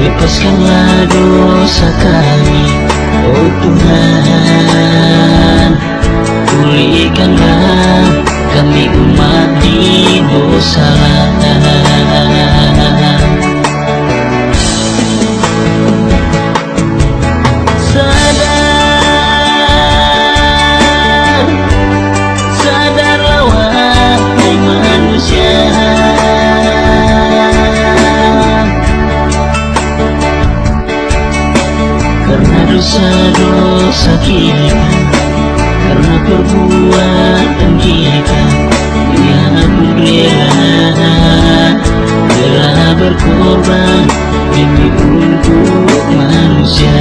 Lepaskanlah dosa kami Oh Tuhan. Dosa-dosa kita Karena perbuatan kita. Ya aku rela Rela berkorban Demi untuk manusia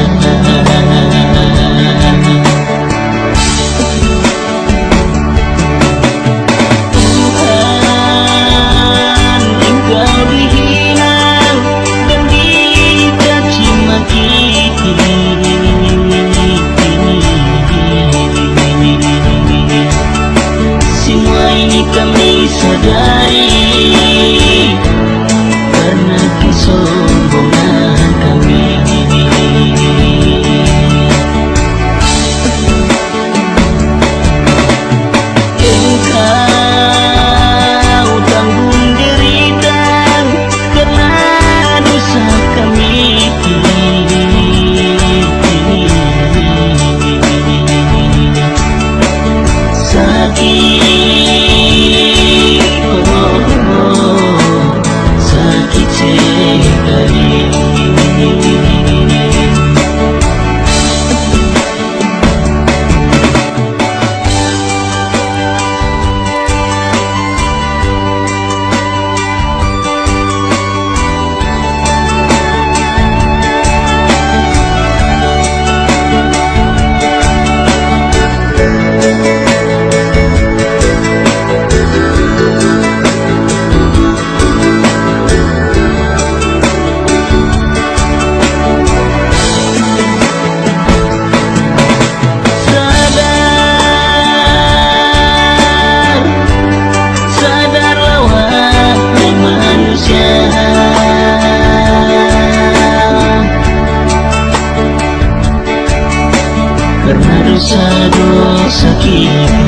Karena dosa-dosa kita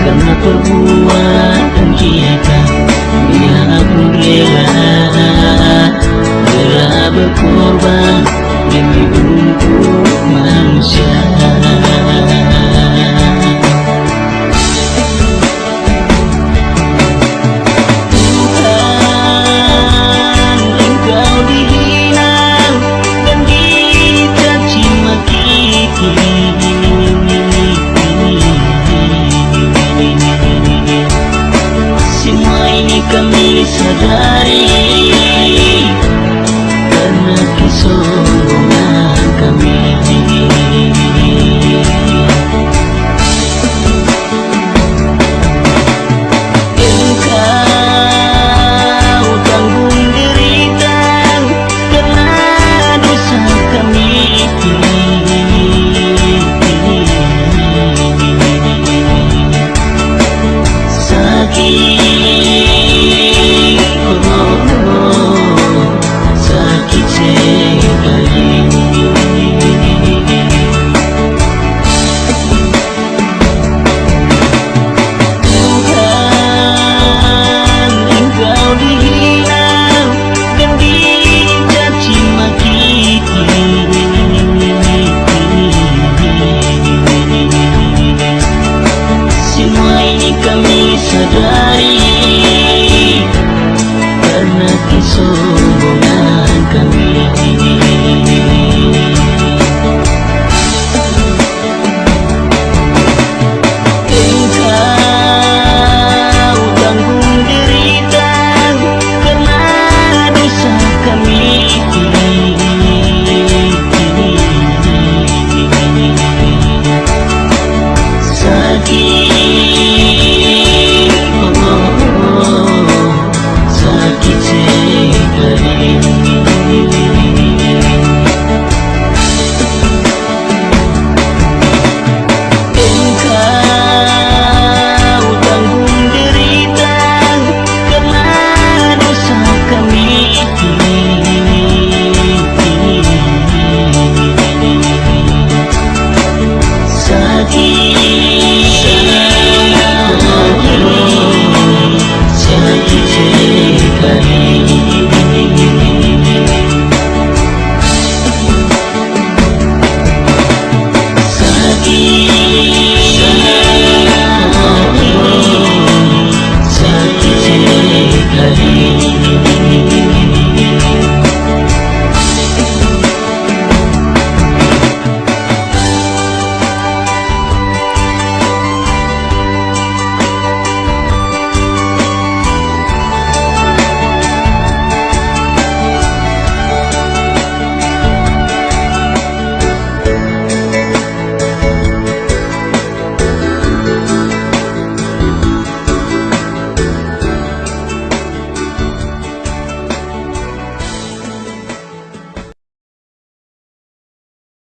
Karena perbuatan kita. Ya aku rela ini kami sadari